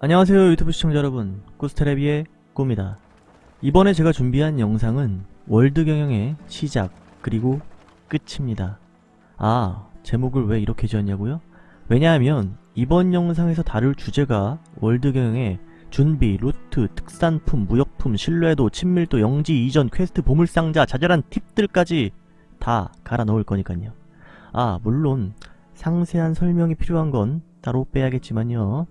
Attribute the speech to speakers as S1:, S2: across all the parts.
S1: 안녕하세요 유튜브 시청자 여러분. 꾸스테레비의 꾸입니다. 이번에 제가 준비한 영상은 월드 경영의 시작 그리고 끝입니다. 아 제목을 왜 이렇게 지었냐고요? 왜냐하면 이번 영상에서 다룰 주제가 월드 경영의 준비, 루트, 특산품, 무역품, 신뢰도, 친밀도, 영지, 이전, 퀘스트, 보물상자, 자잘한 팁들까지 다 갈아 넣을 거니까요. 아 물론 상세한 설명이 필요한 건 따로 빼야겠지만요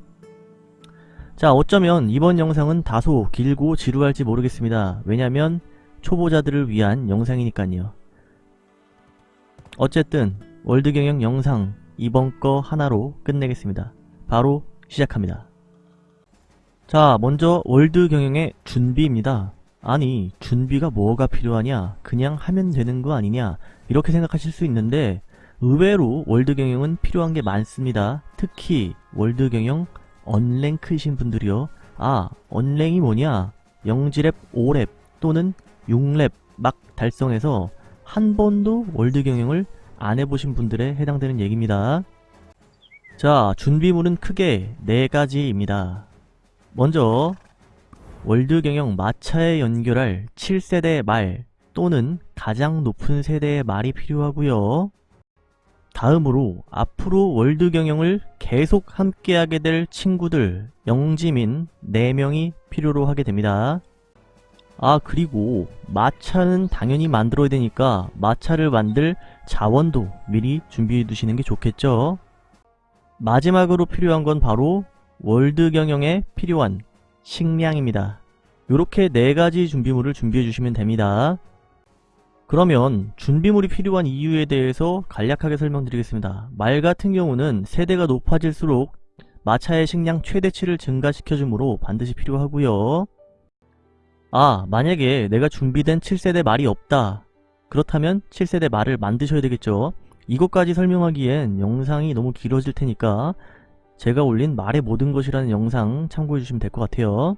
S1: 자 어쩌면 이번 영상은 다소 길고 지루할지 모르겠습니다. 왜냐면 초보자들을 위한 영상이니까요. 어쨌든 월드경영 영상 이번 거 하나로 끝내겠습니다. 바로 시작합니다. 자 먼저 월드경영의 준비입니다. 아니 준비가 뭐가 필요하냐 그냥 하면 되는 거 아니냐 이렇게 생각하실 수 있는데 의외로 월드경영은 필요한 게 많습니다. 특히 월드경영 unrank이신 분들이요. 아, 언랭이 뭐냐? 영지렙, 5렙 또는 6렙 막 달성해서 한 번도 월드 경영을 안 해보신 분들에 해당되는 얘기입니다. 자, 준비물은 크게 4가지입니다. 먼저 월드 경영 마차에 연결할 7세대 말 또는 가장 높은 세대의 말이 필요하고요. 다음으로 앞으로 월드 경영을 계속 함께하게 될 친구들 영지민 4명이 필요로 하게 됩니다. 아 그리고 마차는 당연히 만들어야 되니까 마차를 만들 자원도 미리 준비해 두시는 게 좋겠죠. 마지막으로 필요한 건 바로 월드 경영에 필요한 식량입니다. 이렇게 4가지 준비물을 준비해 주시면 됩니다. 그러면 준비물이 필요한 이유에 대해서 간략하게 설명드리겠습니다. 말 같은 경우는 세대가 높아질수록 마차의 식량 최대치를 증가시켜주므로 반드시 필요하고요. 아 만약에 내가 준비된 7세대 말이 없다. 그렇다면 7세대 말을 만드셔야 되겠죠. 이것까지 설명하기엔 영상이 너무 길어질 테니까 제가 올린 말의 모든 것이라는 영상 참고해주시면 될 것 같아요.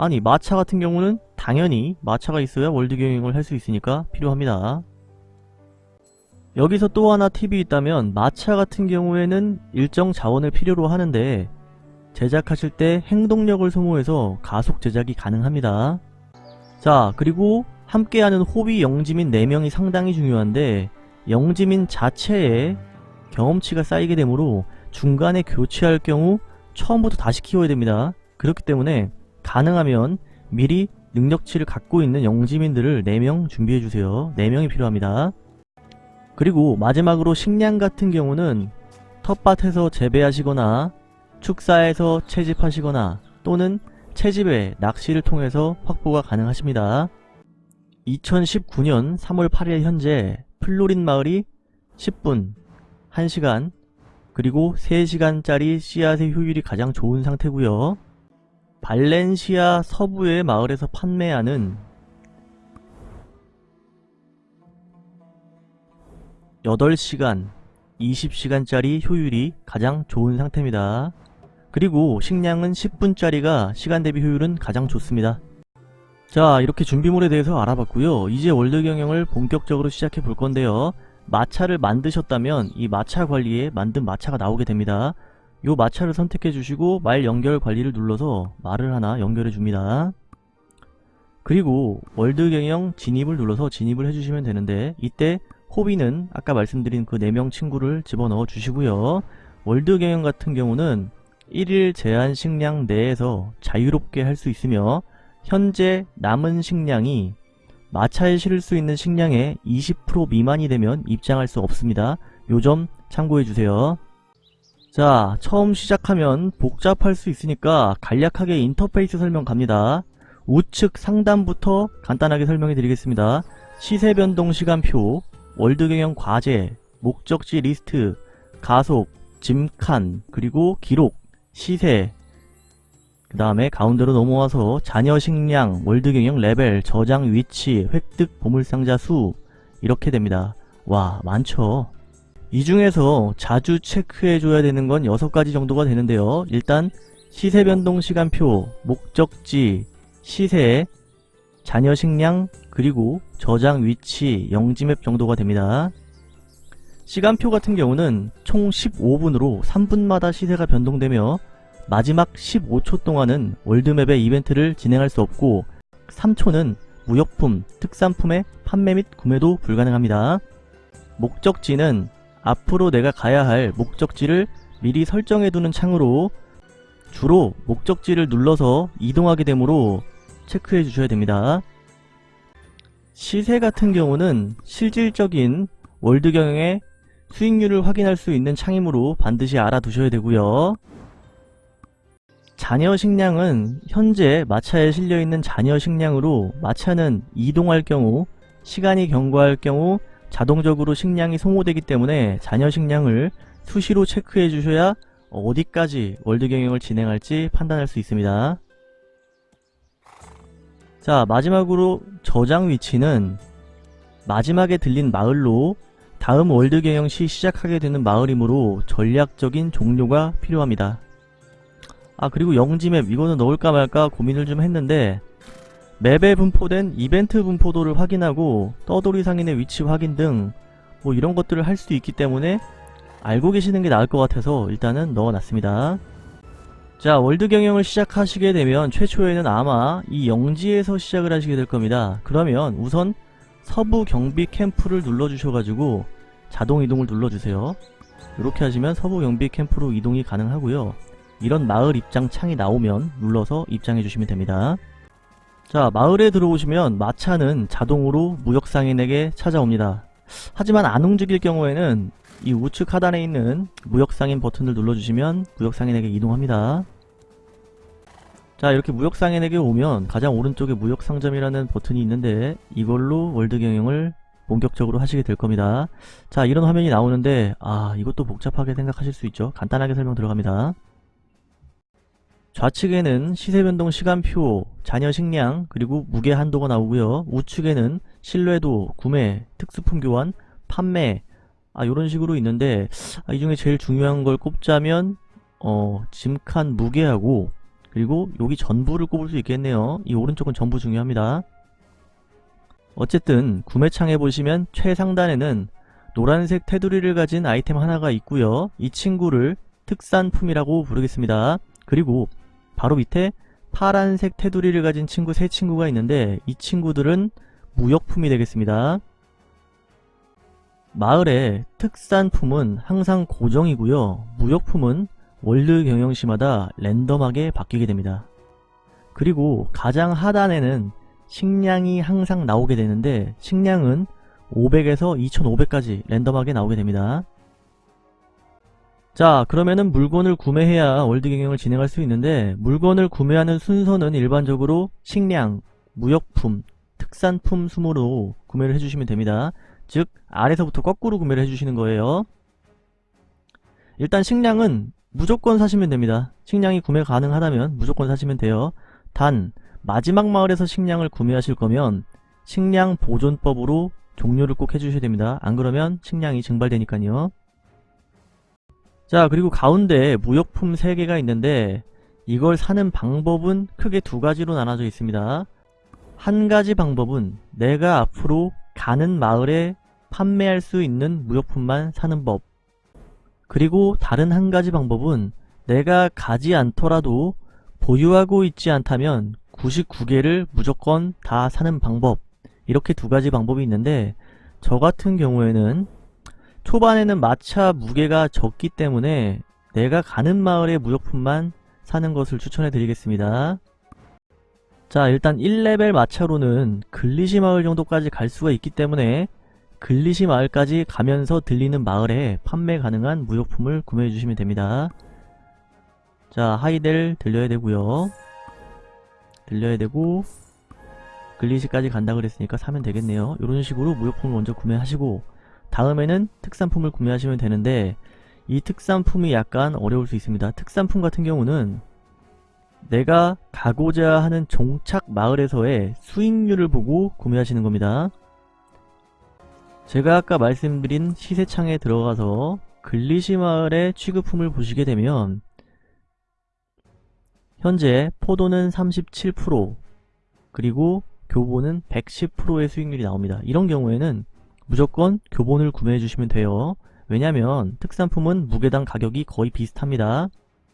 S1: 아니 마차 같은 경우는 당연히 마차가 있어야 월드 경영을 할 수 있으니까 필요합니다. 여기서 또 하나 팁이 있다면 마차 같은 경우에는 일정 자원을 필요로 하는데 제작하실 때 행동력을 소모해서 가속 제작이 가능합니다. 자 그리고 함께하는 호비 영지민 4명이 상당히 중요한데 영지민 자체에 경험치가 쌓이게 되므로 중간에 교체할 경우 처음부터 다시 키워야 됩니다. 그렇기 때문에 가능하면 미리 능력치를 갖고 있는 영지민들을 4명 준비해주세요. 4명이 필요합니다. 그리고 마지막으로 식량 같은 경우는 텃밭에서 재배하시거나 축사에서 채집하시거나 또는 채집에 낚시를 통해서 확보가 가능하십니다. 2019년 3월 8일 현재 플로린 마을이 10분, 1시간, 그리고 3시간짜리 씨앗의 효율이 가장 좋은 상태고요. 발렌시아 서부의 마을에서 판매하는 8시간, 20시간짜리 효율이 가장 좋은 상태입니다. 그리고 식량은 10분짜리가 시간 대비 효율은 가장 좋습니다. 자 이렇게 준비물에 대해서 알아봤고요. 이제 월드 경영을 본격적으로 시작해 볼 건데요. 마차를 만드셨다면 이 마차 관리에 만든 마차가 나오게 됩니다. 요 마차를 선택해 주시고 말 연결 관리를 눌러서 말을 하나 연결해 줍니다. 그리고 월드 경영 진입을 눌러서 진입을 해주시면 되는데 이때 호위는 아까 말씀드린 그 4명 친구를 집어넣어 주시고요. 월드 경영 같은 경우는 1일 제한 식량 내에서 자유롭게 할 수 있으며 현재 남은 식량이 마차에 실을 수 있는 식량의 20% 미만이 되면 입장할 수 없습니다. 요 점 참고해 주세요. 자 처음 시작하면 복잡할 수 있으니까 간략하게 인터페이스 설명 갑니다. 우측 상단부터 간단하게 설명해 드리겠습니다. 시세 변동 시간표, 월드 경영 과제, 목적지 리스트, 가속, 짐칸, 그리고 기록, 시세 그 다음에 가운데로 넘어와서 잔여 식량, 월드 경영 레벨, 저장 위치, 획득 보물상자 수 이렇게 됩니다. 와 많죠. 이 중에서 자주 체크해줘야 되는 건 6가지 정도가 되는데요. 일단 시세 변동 시간표, 목적지, 시세, 잔여 식량, 그리고 저장 위치, 영지맵 정도가 됩니다. 시간표 같은 경우는 총 15분으로 3분마다 시세가 변동되며 마지막 15초 동안은 월드맵의 이벤트를 진행할 수 없고 3초는 무역품, 특산품의 판매 및 구매도 불가능합니다. 목적지는 앞으로 내가 가야 할 목적지를 미리 설정해두는 창으로 주로 목적지를 눌러서 이동하게 되므로 체크해 주셔야 됩니다. 시세 같은 경우는 실질적인 월드 경영의 수익률을 확인할 수 있는 창이므로 반드시 알아두셔야 되고요. 잔여 식량은 현재 마차에 실려있는 잔여 식량으로 마차는 이동할 경우 시간이 경과할 경우 자동적으로 식량이 소모되기 때문에 잔여 식량을 수시로 체크해 주셔야 어디까지 월드 경영을 진행할지 판단할 수 있습니다. 자 마지막으로 저장 위치는 마지막에 들린 마을로 다음 월드 경영 시 시작하게 되는 마을이므로 전략적인 종료가 필요합니다. 아 그리고 영지맵 이거는 넣을까 말까 고민을 좀 했는데 맵에 분포된 이벤트 분포도를 확인하고 떠돌이 상인의 위치 확인 등 뭐 이런 것들을 할 수 있기 때문에 알고 계시는 게 나을 것 같아서 일단은 넣어놨습니다. 자 월드 경영을 시작하시게 되면 최초에는 아마 이 영지에서 시작을 하시게 될 겁니다. 그러면 우선 서부 경비 캠프를 눌러주셔가지고 자동 이동을 눌러주세요. 이렇게 하시면 서부 경비 캠프로 이동이 가능하고요. 이런 마을 입장 창이 나오면 눌러서 입장해 주시면 됩니다. 자 마을에 들어오시면 마차는 자동으로 무역상인에게 찾아옵니다. 하지만 안 움직일 경우에는 이 우측 하단에 있는 무역상인 버튼을 눌러주시면 무역상인에게 이동합니다. 자 이렇게 무역상인에게 오면 가장 오른쪽에 무역상점이라는 버튼이 있는데 이걸로 월드 경영을 본격적으로 하시게 될 겁니다. 자 이런 화면이 나오는데 아 이것도 복잡하게 생각하실 수 있죠. 간단하게 설명 들어갑니다. 좌측에는 시세변동 시간표, 잔여 식량, 그리고 무게 한도가 나오고요. 우측에는 신뢰도, 구매, 특수품 교환, 판매 아 요런 식으로 있는데 아, 이 중에 제일 중요한 걸 꼽자면 어 짐칸 무게하고 그리고 여기 전부를 꼽을 수 있겠네요. 이 오른쪽은 전부 중요합니다. 어쨌든 구매창에 보시면 최상단에는 노란색 테두리를 가진 아이템 하나가 있고요. 이 친구를 특산품이라고 부르겠습니다. 그리고 바로 밑에 파란색 테두리를 가진 친구 세 친구가 있는데 이 친구들은 무역품이 되겠습니다. 마을의 특산품은 항상 고정이고요. 무역품은 월드 경영시마다 랜덤하게 바뀌게 됩니다. 그리고 가장 하단에는 식량이 항상 나오게 되는데 식량은 500에서 2500까지 랜덤하게 나오게 됩니다. 자 그러면은 물건을 구매해야 월드 경영을 진행할 수 있는데 물건을 구매하는 순서는 일반적으로 식량, 무역품, 특산품 순으로 구매를 해주시면 됩니다. 즉 아래서부터 거꾸로 구매를 해주시는 거예요. 일단 식량은 무조건 사시면 됩니다. 식량이 구매 가능하다면 무조건 사시면 돼요. 단 마지막 마을에서 식량을 구매하실 거면 식량 보존법으로 종료를 꼭 해주셔야 됩니다. 안 그러면 식량이 증발되니까요. 자 그리고 가운데 무역품 3개가 있는데 이걸 사는 방법은 크게 두 가지로 나눠져 있습니다. 한 가지 방법은 내가 앞으로 가는 마을에 판매할 수 있는 무역품만 사는 법 그리고 다른 한 가지 방법은 내가 가지 않더라도 보유하고 있지 않다면 99개를 무조건 다 사는 방법 이렇게 두 가지 방법이 있는데 저 같은 경우에는 초반에는 마차 무게가 적기 때문에 내가 가는 마을의 무역품만 사는 것을 추천해 드리겠습니다. 자 일단 1레벨 마차로는 글리시 마을 정도까지 갈 수가 있기 때문에 글리시 마을까지 가면서 들리는 마을에 판매 가능한 무역품을 구매해 주시면 됩니다. 자 하이델 들려야 되고요. 들려야 되고 글리시까지 간다 그랬으니까 사면 되겠네요. 이런 식으로 무역품을 먼저 구매하시고 다음에는 특산품을 구매하시면 되는데 이 특산품이 약간 어려울 수 있습니다. 특산품 같은 경우는 내가 가고자 하는 종착 마을에서의 수익률을 보고 구매하시는 겁니다. 제가 아까 말씀드린 시세창에 들어가서 글리시 마을의 취급품을 보시게 되면 현재 포도는 37% 그리고 교보는 110%의 수익률이 나옵니다. 이런 경우에는 무조건 교본을 구매해 주시면 돼요. 왜냐면 특산품은 무게당 가격이 거의 비슷합니다.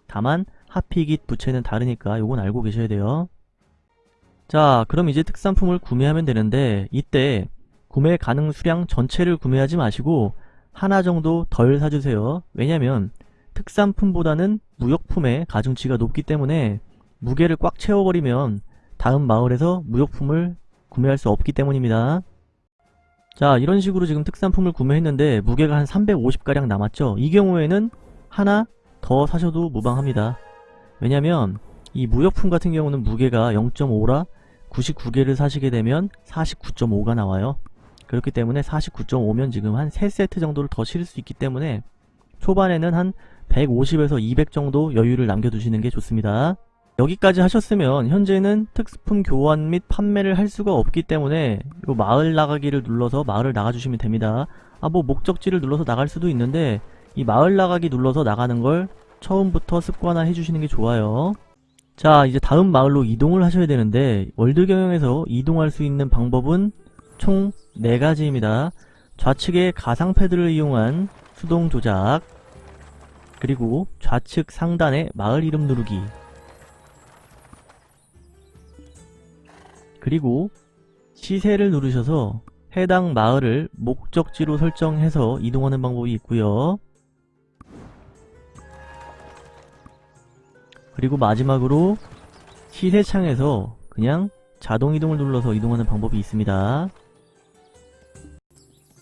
S1: 다만 하피깃 부채는 다르니까 요건 알고 계셔야 돼요. 자 그럼 이제 특산품을 구매하면 되는데 이때 구매 가능 수량 전체를 구매하지 마시고 하나 정도 덜 사주세요. 왜냐면 특산품보다는 무역품의 가중치가 높기 때문에 무게를 꽉 채워버리면 다음 마을에서 무역품을 구매할 수 없기 때문입니다. 자 이런 식으로 지금 특산품을 구매했는데 무게가 한 350가량 남았죠. 이 경우에는 하나 더 사셔도 무방합니다. 왜냐면 이 무역품 같은 경우는 무게가 0.5라 99개를 사시게 되면 49.5가 나와요. 그렇기 때문에 49.5면 지금 한 3세트 정도를 더 실을 수 있기 때문에 초반에는 한 150에서 200 정도 여유를 남겨두시는 게 좋습니다. 여기까지 하셨으면 현재는 특수품 교환 및 판매를 할 수가 없기 때문에 요 마을 나가기를 눌러서 마을을 나가주시면 됩니다. 아 뭐 목적지를 눌러서 나갈 수도 있는데 이 마을 나가기 눌러서 나가는 걸 처음부터 습관화 해주시는 게 좋아요. 자 이제 다음 마을로 이동을 하셔야 되는데 월드 경영에서 이동할 수 있는 방법은 총 4가지입니다. 좌측의 가상 패드를 이용한 수동 조작 그리고 좌측 상단의 마을 이름 누르기 그리고 시세를 누르셔서 해당 마을을 목적지로 설정해서 이동하는 방법이 있고요. 그리고 마지막으로 시세창에서 그냥 자동 이동을 눌러서 이동하는 방법이 있습니다.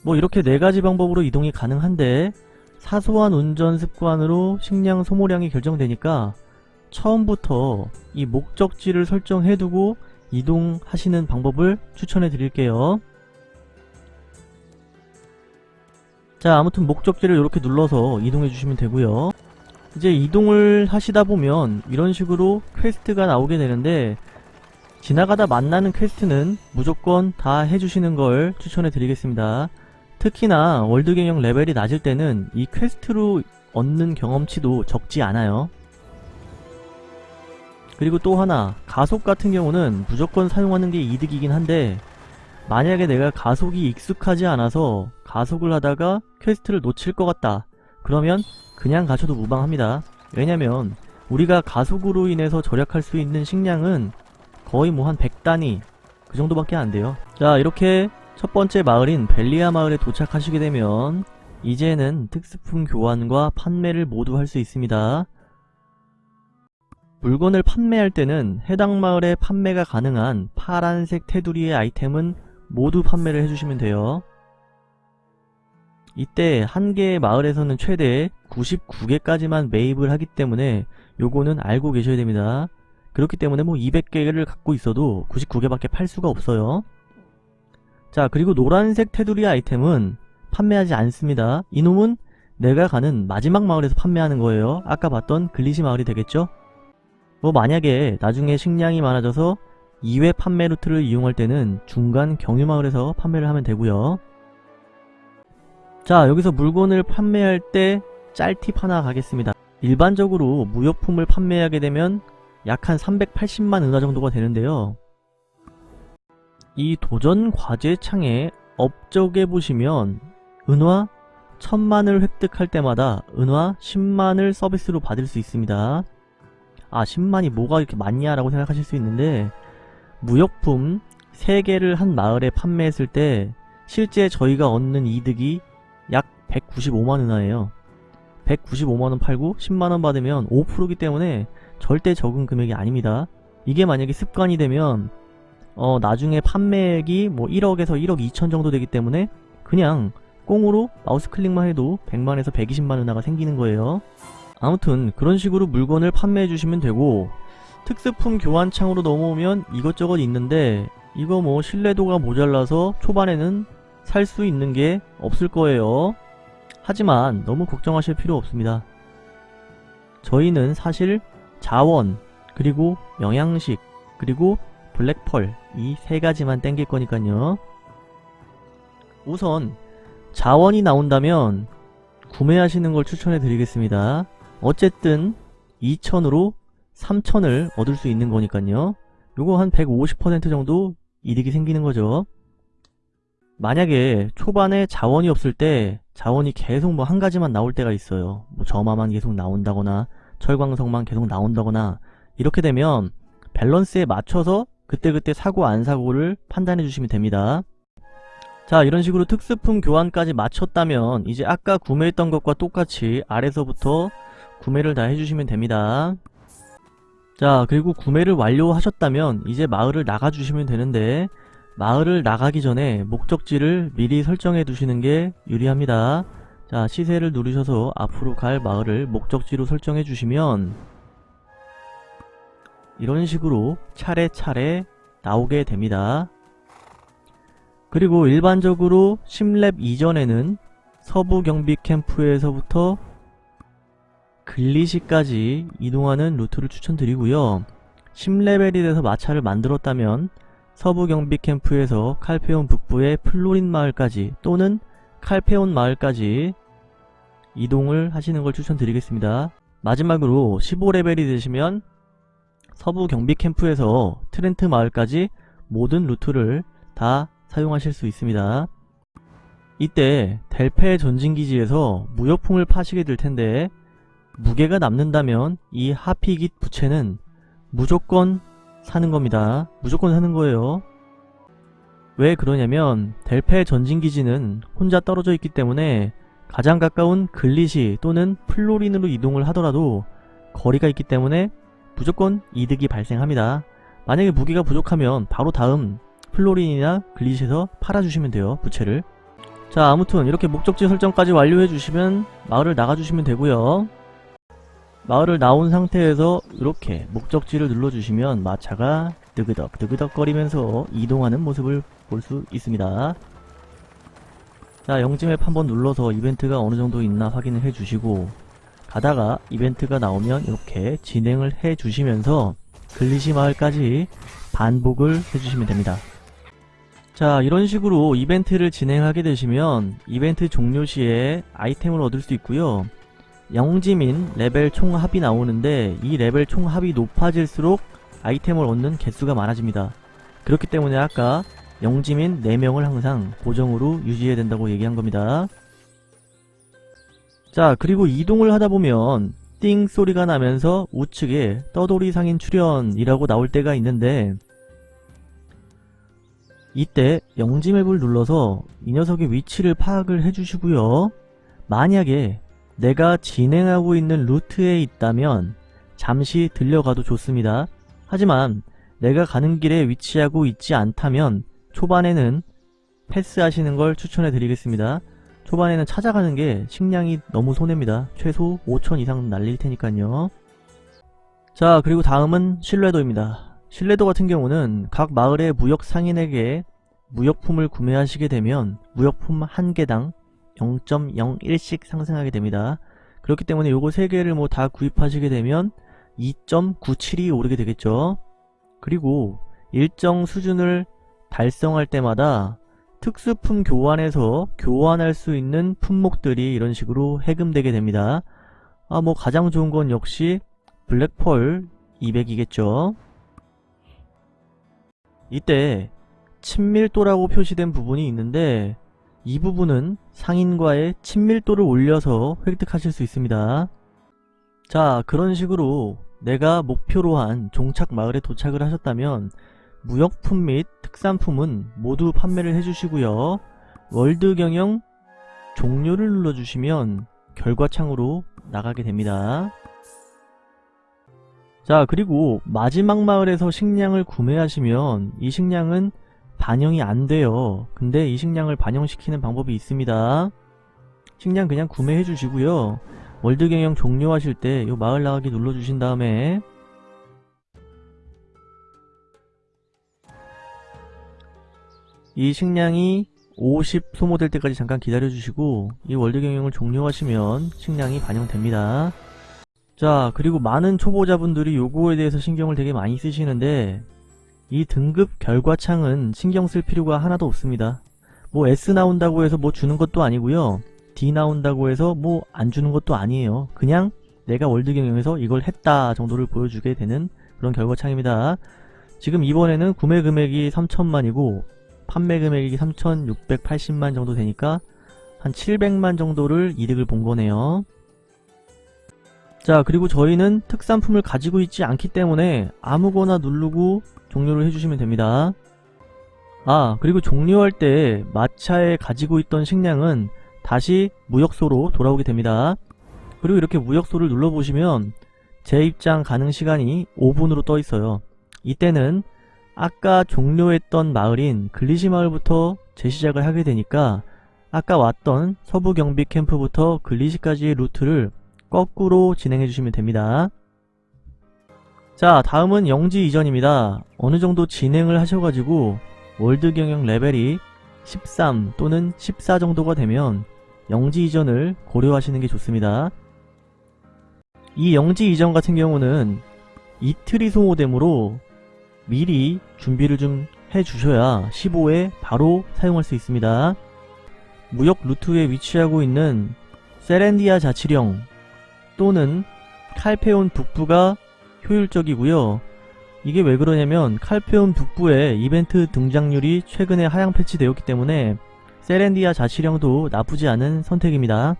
S1: 뭐 이렇게 네 가지 방법으로 이동이 가능한데 사소한 운전 습관으로 식량 소모량이 결정되니까 처음부터 이 목적지를 설정해두고 이동하시는 방법을 추천해 드릴게요. 자 아무튼 목적지를 이렇게 눌러서 이동해 주시면 되고요. 이제 이동을 하시다 보면 이런 식으로 퀘스트가 나오게 되는데 지나가다 만나는 퀘스트는 무조건 다 해주시는 걸 추천해 드리겠습니다. 특히나 월드 경영 레벨이 낮을 때는 이 퀘스트로 얻는 경험치도 적지 않아요. 그리고 또 하나 가속 같은 경우는 무조건 사용하는 게 이득이긴 한데 만약에 내가 가속이 익숙하지 않아서 가속을 하다가 퀘스트를 놓칠 것 같다. 그러면 그냥 가셔도 무방합니다. 왜냐면 우리가 가속으로 인해서 절약할 수 있는 식량은 거의 뭐 한 100단위 그 정도밖에 안 돼요. 자 이렇게 첫 번째 마을인 벨리아 마을에 도착하시게 되면 이제는 특수품 교환과 판매를 모두 할 수 있습니다 물건을 판매할 때는 해당 마을에 판매가 가능한 파란색 테두리의 아이템은 모두 판매를 해주시면 돼요. 이때 한 개의 마을에서는 최대 99개까지만 매입을 하기 때문에 요거는 알고 계셔야 됩니다. 그렇기 때문에 뭐 200개를 갖고 있어도 99개밖에 팔 수가 없어요. 자 그리고 노란색 테두리 아이템은 판매하지 않습니다. 이놈은 내가 가는 마지막 마을에서 판매하는 거예요. 아까 봤던 글리시 마을이 되겠죠? 뭐 만약에 나중에 식량이 많아져서 2회 판매 루트를 이용할 때는 중간 경유마을에서 판매를 하면 되고요. 자 여기서 물건을 판매할 때 짤팁 하나 가겠습니다. 일반적으로 무역품을 판매하게 되면 약 한 380만 은화 정도가 되는데요. 이 도전 과제 창에 업적에 보시면 은화 1000만을 획득할 때마다 은화 10만을 서비스로 받을 수 있습니다 아 10만이 뭐가 이렇게 많냐 라고 생각하실 수 있는데 무역품 3개를 한 마을에 판매했을 때 실제 저희가 얻는 이득이 약 195만 은하예요. 195만원 팔고 10만원 받으면 5%기 때문에 절대 적은 금액이 아닙니다. 이게 만약에 습관이 되면 어 나중에 판매액이 뭐 1억에서 1억 2천 정도 되기 때문에 그냥 꽁으로 마우스 클릭만 해도 100만에서 120만 은하가 생기는 거예요 아무튼 그런 식으로 물건을 판매해 주시면 되고 특수품 교환창으로 넘어오면 이것저것 있는데 이거 뭐 신뢰도가 모자라서 초반에는 살 수 있는 게 없을 거예요. 하지만 너무 걱정하실 필요 없습니다. 저희는 사실 자원 그리고 영양식 그리고 블랙펄 이 세 가지만 땡길 거니까요. 우선 자원이 나온다면 구매하시는 걸 추천해 드리겠습니다 어쨌든 2천으로 3천을 얻을 수 있는 거니까요. 요거 한 150% 정도 이득이 생기는 거죠. 만약에 초반에 자원이 없을 때 자원이 계속 뭐 한 가지만 나올 때가 있어요. 뭐 점화만 계속 나온다거나 철광석만 계속 나온다거나 이렇게 되면 밸런스에 맞춰서 그때그때 사고 안 사고를 판단해 주시면 됩니다. 자 이런 식으로 특수품 교환까지 마쳤다면 이제 아까 구매했던 것과 똑같이 아래서부터 구매를 다 해주시면 됩니다. 자 그리고 구매를 완료하셨다면 이제 마을을 나가주시면 되는데 마을을 나가기 전에 목적지를 미리 설정해 두시는 게 유리합니다. 자 시세를 누르셔서 앞으로 갈 마을을 목적지로 설정해 주시면 이런 식으로 차례차례 나오게 됩니다. 그리고 일반적으로 10렙 이전에는 서부 경비 캠프에서부터 글리시까지 이동하는 루트를 추천드리고요. 10레벨이 돼서 마차를 만들었다면 서부 경비 캠프에서 칼페온 북부의 플로린 마을까지 또는 칼페온 마을까지 이동을 하시는 걸 추천드리겠습니다. 마지막으로 15레벨이 되시면 서부 경비 캠프에서 트렌트 마을까지 모든 루트를 다 사용하실 수 있습니다. 이때 델페 전진기지에서 무역품을 파시게 될 텐데 무게가 남는다면 이 하피깃 부채는 무조건 사는 겁니다. 무조건 사는 거예요. 왜 그러냐면 델페 전진기지는 혼자 떨어져 있기 때문에 가장 가까운 글리시 또는 플로린으로 이동을 하더라도 거리가 있기 때문에 무조건 이득이 발생합니다. 만약에 무게가 부족하면 바로 다음 플로린이나 글리시에서 팔아주시면 돼요. 부채를. 자 아무튼 이렇게 목적지 설정까지 완료해 주시면 마을을 나가주시면 되고요. 마을을 나온 상태에서 이렇게 목적지를 눌러주시면 마차가 뜨그덕 뜨그덕 거리면서 이동하는 모습을 볼 수 있습니다. 자 영지맵 한번 눌러서 이벤트가 어느정도 있나 확인을 해주시고 가다가 이벤트가 나오면 이렇게 진행을 해주시면서 글리시 마을까지 반복을 해주시면 됩니다. 자 이런 식으로 이벤트를 진행하게 되시면 이벤트 종료 시에 아이템을 얻을 수 있고요. 영지민 레벨 총합이 나오는데 이 레벨 총합이 높아질수록 아이템을 얻는 개수가 많아집니다. 그렇기 때문에 아까 영지민 4명을 항상 고정으로 유지해야 된다고 얘기한 겁니다. 자 그리고 이동을 하다보면 띵 소리가 나면서 우측에 떠돌이 상인 출연이라고 나올 때가 있는데 이때 영지맵을 눌러서 이 녀석의 위치를 파악을 해주시고요. 만약에 내가 진행하고 있는 루트에 있다면 잠시 들려가도 좋습니다. 하지만 내가 가는 길에 위치하고 있지 않다면 초반에는 패스하시는 걸 추천해 드리겠습니다. 초반에는 찾아가는 게 식량이 너무 손해입니다. 최소 5천 이상 날릴 테니까요. 자 그리고 다음은 신뢰도입니다. 신뢰도 같은 경우는 각 마을의 무역 상인에게 무역품을 구매하시게 되면 무역품 한 개당 0.01씩 상승하게 됩니다. 그렇기 때문에 요거 3개를 뭐 다 구입하시게 되면 2.97이 오르게 되겠죠. 그리고 일정 수준을 달성할 때마다 특수품 교환에서 교환할 수 있는 품목들이 이런 식으로 해금되게 됩니다. 아 뭐 가장 좋은 건 역시 블랙펄 200이겠죠. 이때 친밀도라고 표시된 부분이 있는데 이 부분은 상인과의 친밀도를 올려서 획득하실 수 있습니다. 자 그런 식으로 내가 목표로 한 종착 마을에 도착을 하셨다면 무역품 및 특산품은 모두 판매를 해주시고요. 월드 경영 종료를 눌러주시면 결과창으로 나가게 됩니다. 자 그리고 마지막 마을에서 식량을 구매하시면 이 식량은 반영이 안 돼요. 근데 이 식량을 반영시키는 방법이 있습니다. 식량 그냥 구매해 주시고요. 월드 경영 종료하실 때 이 마을 나가기 눌러주신 다음에 이 식량이 50 소모될 때까지 잠깐 기다려주시고 이 월드 경영을 종료하시면 식량이 반영됩니다. 자 그리고 많은 초보자분들이 요거에 대해서 신경을 되게 많이 쓰시는데 이 등급 결과 창은 신경 쓸 필요가 하나도 없습니다. 뭐 S 나온다고 해서 뭐 주는 것도 아니고요. D 나온다고 해서 뭐 안 주는 것도 아니에요. 그냥 내가 월드 경영에서 이걸 했다 정도를 보여주게 되는 그런 결과창입니다. 지금 이번에는 구매 금액이 3천만이고 판매 금액이 3,680만 정도 되니까 한 700만 정도를 이득을 본 거네요. 자 그리고 저희는 특산품을 가지고 있지 않기 때문에 아무거나 누르고 종료를 해주시면 됩니다. 아 그리고 종료할 때 마차에 가지고 있던 식량은 다시 무역소로 돌아오게 됩니다. 그리고 이렇게 무역소를 눌러보시면 재입장 가능 시간이 5분으로 떠 있어요. 이때는 아까 종료했던 마을인 글리시 마을부터 재시작을 하게 되니까 아까 왔던 서부 경비 캠프부터 글리시까지의 루트를 거꾸로 진행해 주시면 됩니다. 자 다음은 영지 이전입니다. 어느 정도 진행을 하셔가지고 월드 경영 레벨이 13 또는 14 정도가 되면 영지 이전을 고려하시는 게 좋습니다. 이 영지 이전 같은 경우는 이틀이 소모되므로 미리 준비를 좀 해주셔야 15에 바로 사용할 수 있습니다. 무역 루트에 위치하고 있는 세렌디아 자치령 또는 칼페온 북부가 효율적이고요. 이게 왜 그러냐면 칼페온 북부의 이벤트 등장률이 최근에 하향 패치되었기 때문에 세렌디아 자치령도 나쁘지 않은 선택입니다.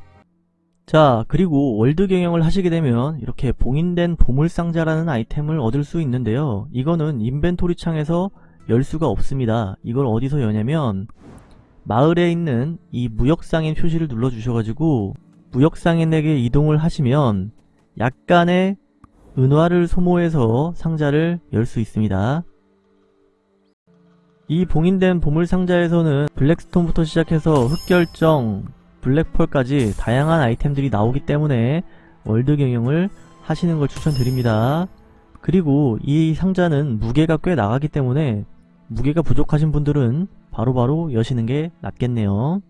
S1: 자 그리고 월드 경영을 하시게 되면 이렇게 봉인된 보물상자라는 아이템을 얻을 수 있는데요. 이거는 인벤토리 창에서 열 수가 없습니다. 이걸 어디서 여냐면 마을에 있는 이 무역상인 표시를 눌러 주셔가지고 무역상인에게 이동을 하시면 약간의 은화를 소모해서 상자를 열 수 있습니다. 이 봉인된 보물상자에서는 블랙스톤부터 시작해서 흑결정, 블랙펄까지 다양한 아이템들이 나오기 때문에 월드 경영을 하시는 걸 추천드립니다. 그리고 이 상자는 무게가 꽤 나가기 때문에 무게가 부족하신 분들은 바로바로 여시는 게 낫겠네요.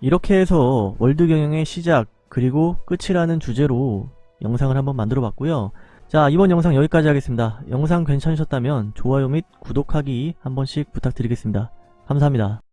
S1: 이렇게 해서 월드 경영의 시작 그리고 끝이라는 주제로 영상을 한번 만들어 봤고요. 자 이번 영상 여기까지 하겠습니다. 영상 괜찮으셨다면 좋아요 및 구독하기 한 번씩 부탁드리겠습니다. 감사합니다.